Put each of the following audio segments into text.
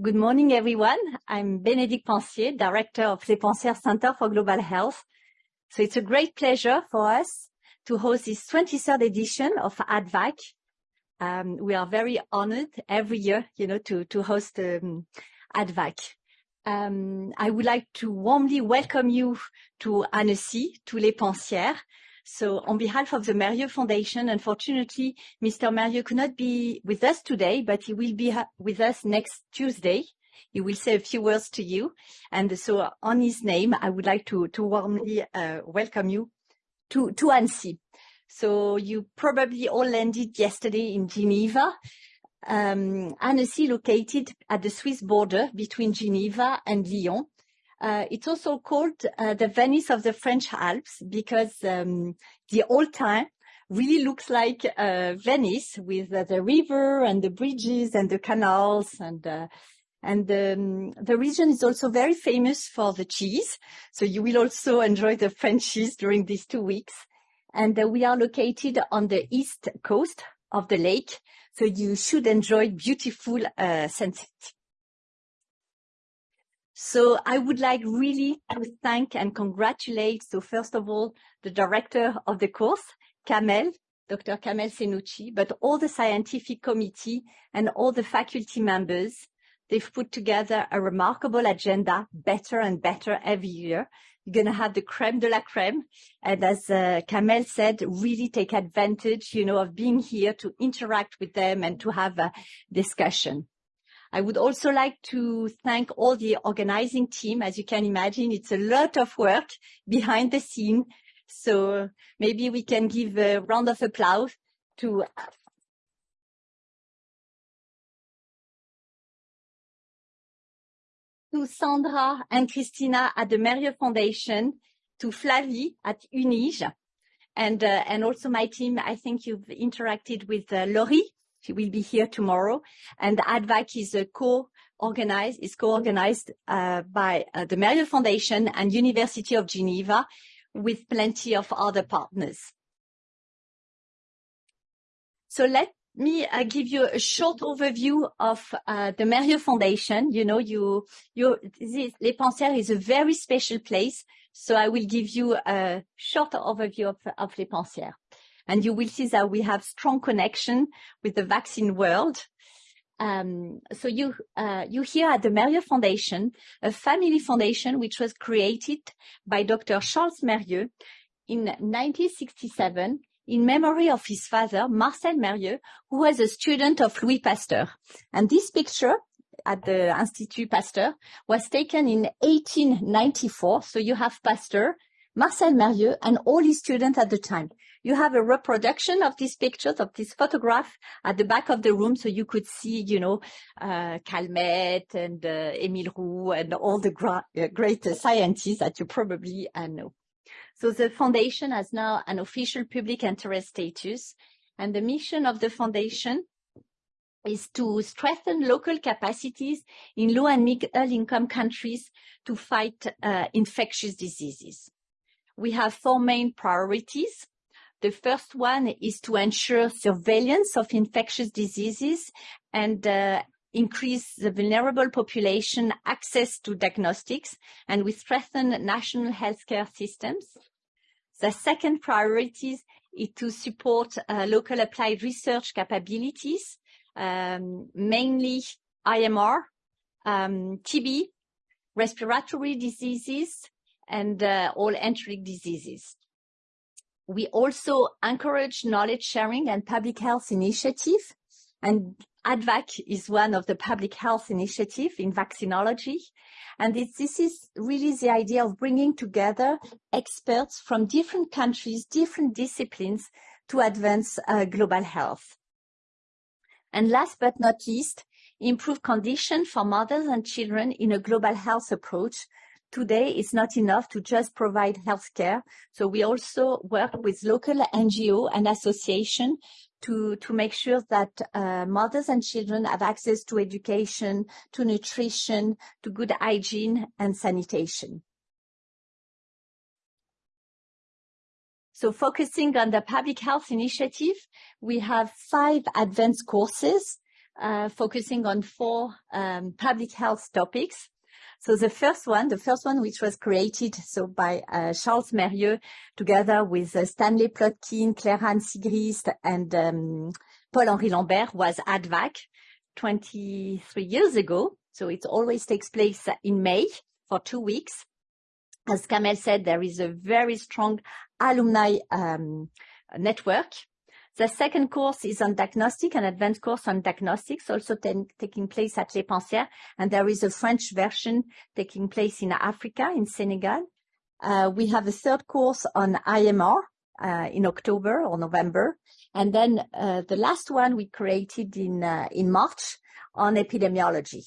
Good morning, everyone. I'm Bénédicte Pensier, Director of Les Pensières Center for Global Health. So it's a great pleasure for us to host this 23rd edition of ADVAC. Um, we are very honored every year, you know, to, to host um, ADVAC. Um, I would like to warmly welcome you to Annecy, to Les Pensières, so on behalf of the Merieux Foundation, unfortunately, Mr. Merieux could not be with us today, but he will be with us next Tuesday. He will say a few words to you. And so on his name, I would like to, to warmly uh, welcome you to, to Annecy. So you probably all landed yesterday in Geneva. Um, Annecy located at the Swiss border between Geneva and Lyon. Uh, it's also called uh, the Venice of the French Alps because um, the old time really looks like uh, Venice with uh, the river and the bridges and the canals and uh, and um, the region is also very famous for the cheese. So you will also enjoy the French cheese during these two weeks. And uh, we are located on the east coast of the lake. So you should enjoy beautiful sunsets. So I would like really to thank and congratulate, so first of all, the director of the course, Kamel, Dr. Kamel Senouci, but all the scientific committee and all the faculty members. They've put together a remarkable agenda, better and better every year. You're going to have the creme de la creme. And as uh, Kamel said, really take advantage, you know, of being here to interact with them and to have a discussion. I would also like to thank all the organizing team. As you can imagine, it's a lot of work behind the scene. So maybe we can give a round of applause to to Sandra and Christina at the Merieux Foundation, to Flavie at Unige, and uh, and also my team. I think you've interacted with uh, Laurie she will be here tomorrow. And ADVAC is a co-organized, is co-organized uh, by uh, the Merieux Foundation and University of Geneva with plenty of other partners. So let me uh, give you a short overview of uh, the Merieux Foundation. You know, you, you, this, Les Pensières is a very special place. So I will give you a short overview of, of Les Pensières and you will see that we have strong connection with the vaccine world. Um, so you uh, you here at the Merieux Foundation, a family foundation which was created by Dr. Charles Merieux in 1967 in memory of his father, Marcel Merieux, who was a student of Louis Pasteur. And this picture at the Institut Pasteur was taken in 1894. So you have Pasteur, Marcel Merieux, and all his students at the time. You have a reproduction of these pictures, of this photograph at the back of the room, so you could see, you know, uh, Calmette and uh, Émile Roux and all the uh, great scientists that you probably uh, know. So the foundation has now an official public interest status, and the mission of the foundation is to strengthen local capacities in low and middle income countries to fight uh, infectious diseases. We have four main priorities. The first one is to ensure surveillance of infectious diseases and uh, increase the vulnerable population access to diagnostics, and we strengthen national healthcare systems. The second priority is to support uh, local applied research capabilities, um, mainly AMR, um, TB, respiratory diseases, and uh, all enteric diseases. We also encourage knowledge sharing and public health initiative. And ADVAC is one of the public health initiative in vaccinology. And this is really the idea of bringing together experts from different countries, different disciplines to advance uh, global health. And last but not least, improve conditions for mothers and children in a global health approach today it's not enough to just provide healthcare. So we also work with local NGO and association to, to make sure that uh, mothers and children have access to education, to nutrition, to good hygiene and sanitation. So focusing on the public health initiative, we have five advanced courses uh, focusing on four um, public health topics. So the first one, the first one which was created so by uh, Charles Mérieux together with uh, Stanley Plotkin, Claire-Anne Siegrist and um, Paul-Henri Lambert was ADVAC 23 years ago. So it always takes place in May for two weeks. As Kamel said, there is a very strong alumni um, network. The second course is on diagnostic, an advanced course on diagnostics, also taking place at Les Pensières. And there is a French version taking place in Africa, in Senegal. Uh, we have a third course on AMR uh, in October or November. And then uh, the last one we created in, uh, in March on epidemiology.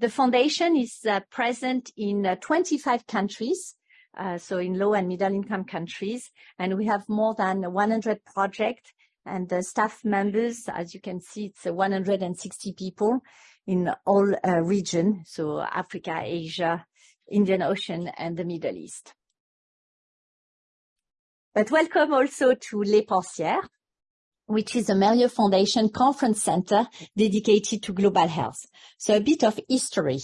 The foundation is uh, present in uh, 25 countries, uh, so in low and middle income countries, and we have more than 100 projects and the staff members, as you can see, it's 160 people in all uh, region, so Africa, Asia, Indian Ocean, and the Middle East. But welcome also to Les Pensières, which is a Mérieux Foundation Conference Center dedicated to global health. So a bit of history.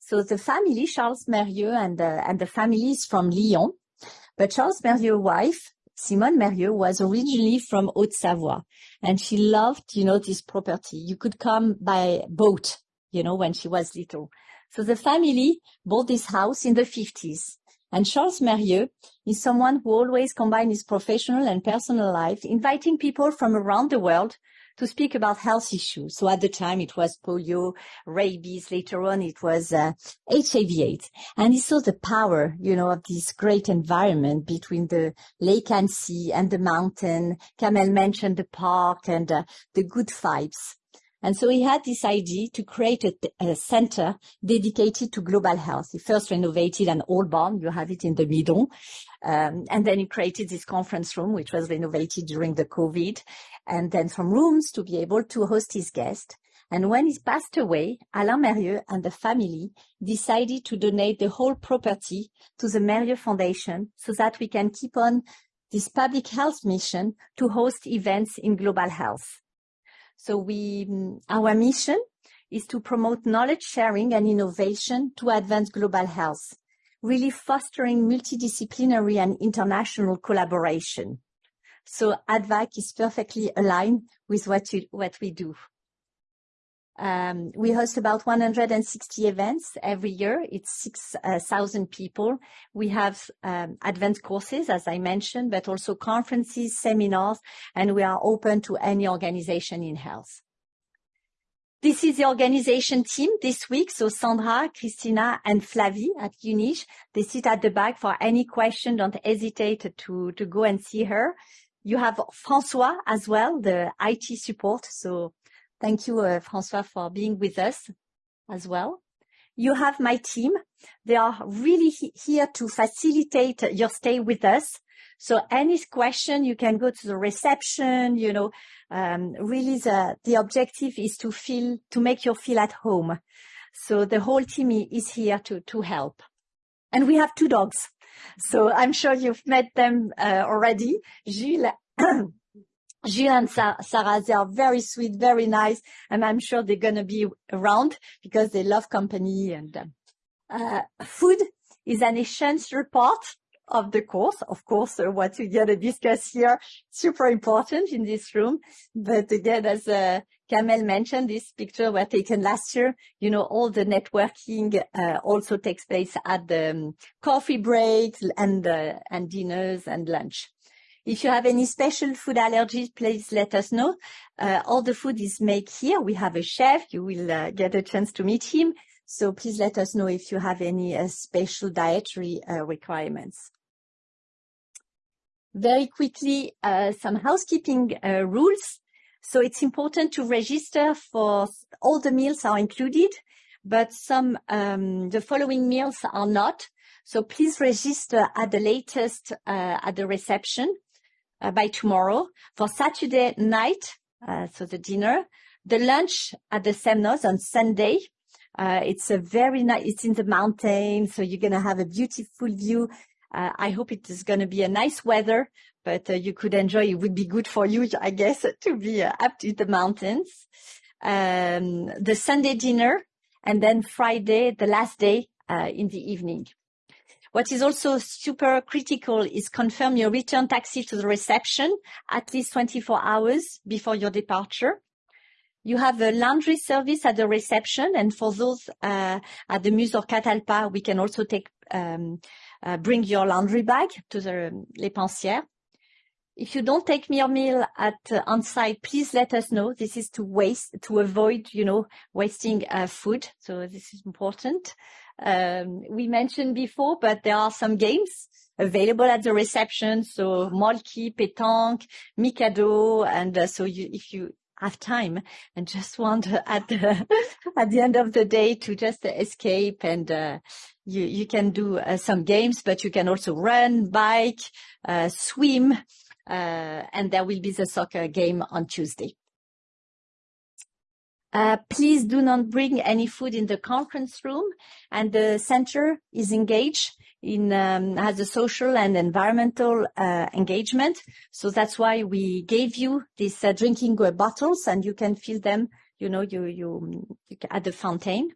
So the family, Charles Mérieux and the, and the family is from Lyon, but Charles Mérieux's wife, Simone Mérieux, was originally from Haute-Savoie, and she loved, you know, this property. You could come by boat, you know, when she was little. So the family bought this house in the 50s. And Charles Mérieux is someone who always combines his professional and personal life, inviting people from around the world to speak about health issues. So at the time it was polio, rabies. Later on it was uh, HIV/AIDS, and he saw the power, you know, of this great environment between the lake and sea and the mountain. Kamel mentioned the park and uh, the good vibes. And so he had this idea to create a, a, center dedicated to global health. He first renovated an old barn, you have it in the Midon, um, and then he created this conference room, which was renovated during the COVID, and then some rooms to be able to host his guests. And when he passed away, Alain Mérieux and the family decided to donate the whole property to the Mérieux Foundation so that we can keep on this public health mission to host events in global health. So we, mm, our mission is to promote knowledge sharing and innovation to advance global health, really fostering multidisciplinary and international collaboration. So ADVAC is perfectly aligned with what, you, what we do. Um, we host about 160 events every year. It's 6,000 uh, people. We have um, advanced courses, as I mentioned, but also conferences, seminars, and we are open to any organization in health. This is the organization team this week. So Sandra, Christina, and Flavie at UNIGE, they sit at the back for any question. Don't hesitate to, to go and see her. You have François as well, the IT support. So Thank you, uh, François, for being with us as well. You have my team. They are really he here to facilitate your stay with us. So any question, you can go to the reception, you know, um, really the, the objective is to feel, to make you feel at home. So the whole team is here to, to help. And we have two dogs. So I'm sure you've met them uh, already. Gilles Gilles and Sarah, they are very sweet, very nice, and I'm sure they're going to be around because they love company. And uh, food is an essential part of the course. Of course, uh, what we're going to discuss here, super important in this room. But again, as uh, Kamel mentioned, this picture were taken last year. You know, all the networking uh, also takes place at the um, coffee breaks and, uh, and dinners and lunch. If you have any special food allergies, please let us know. Uh, all the food is made here. We have a chef. You will uh, get a chance to meet him. So please let us know if you have any uh, special dietary uh, requirements. Very quickly, uh, some housekeeping uh, rules. So it's important to register for all the meals are included, but some um, the following meals are not. So please register at the latest at the reception uh, by tomorrow. For Saturday night, uh, so the dinner, the lunch at the Semnoz on Sunday. Uh, it's a very nice, it's in the mountains, so you're going to have a beautiful view Uh, I hope it is going to be a nice weather, but uh, you could enjoy. It would be good for you, I guess, to be uh, up to the mountains. Um, the Sunday dinner, and then Friday, the last day uh, in the evening. What is also super critical is confirm your return taxi to the reception at least 24 hours before your departure. You have a laundry service at the reception, and for those uh, at the Muse or Catalpa, we can also take um, uh, bring your laundry bag to the um, Les Pensières. If you don't take your meal at uh, on site, please let us know. This is to waste to avoid, you know, wasting uh, food. So this is important um, we mentioned before, but there are some games available at the reception. So Mölkky, Pétanque, Mikado. And uh, so you, if you have time and just want at the, at the end of the day to just escape and uh, you, you can do uh, some games, but you can also run, bike, uh, swim, uh, and there will be the soccer game on Tuesday. Uh, please do not bring any food in the conference room and the center is engaged in um, has a social and environmental uh, engagement. So that's why we gave you these uh, drinking bottles and you can fill them, you know, you, you, at the fountain.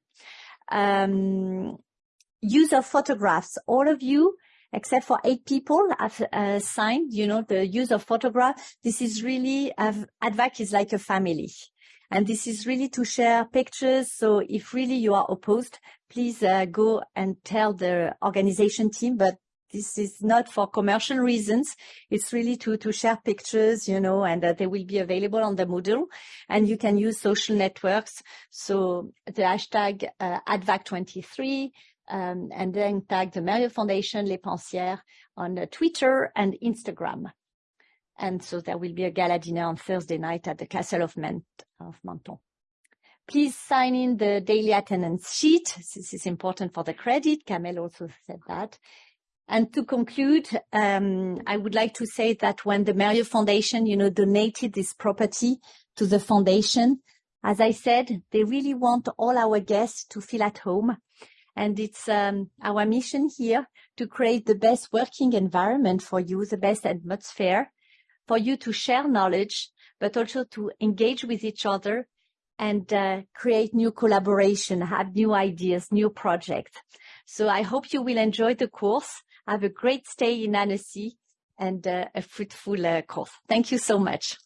Um, use of photographs. All of you except for eight people have uh, signed, you know, the use of photograph. This is really, uh, ADVAC is like a family. And this is really to share pictures. So if really you are opposed, please uh, go and tell the organization team, but this is not for commercial reasons. It's really to, to share pictures, you know, and they will be available on the Moodle and you can use social networks. So the hashtag uh, ADVAC23 um, and then tag the Merieux Foundation Les Pensières on uh, Twitter and Instagram. And so there will be a gala dinner on Thursday night at the Castle of, Ment of Menthon. Please sign in the daily attendance sheet. This is important for the credit. Kamel also said that. And to conclude, um, I would like to say that when the Merieux Foundation, you know, donated this property to the foundation, as I said, they really want all our guests to feel at home. And it's um, our mission here to create the best working environment for you, the best atmosphere, for you to share knowledge, but also to engage with each other and uh, create new collaboration, have new ideas, new projects. So I hope you will enjoy the course. Have a great stay in Annecy and uh, a fruitful uh, course. Thank you so much.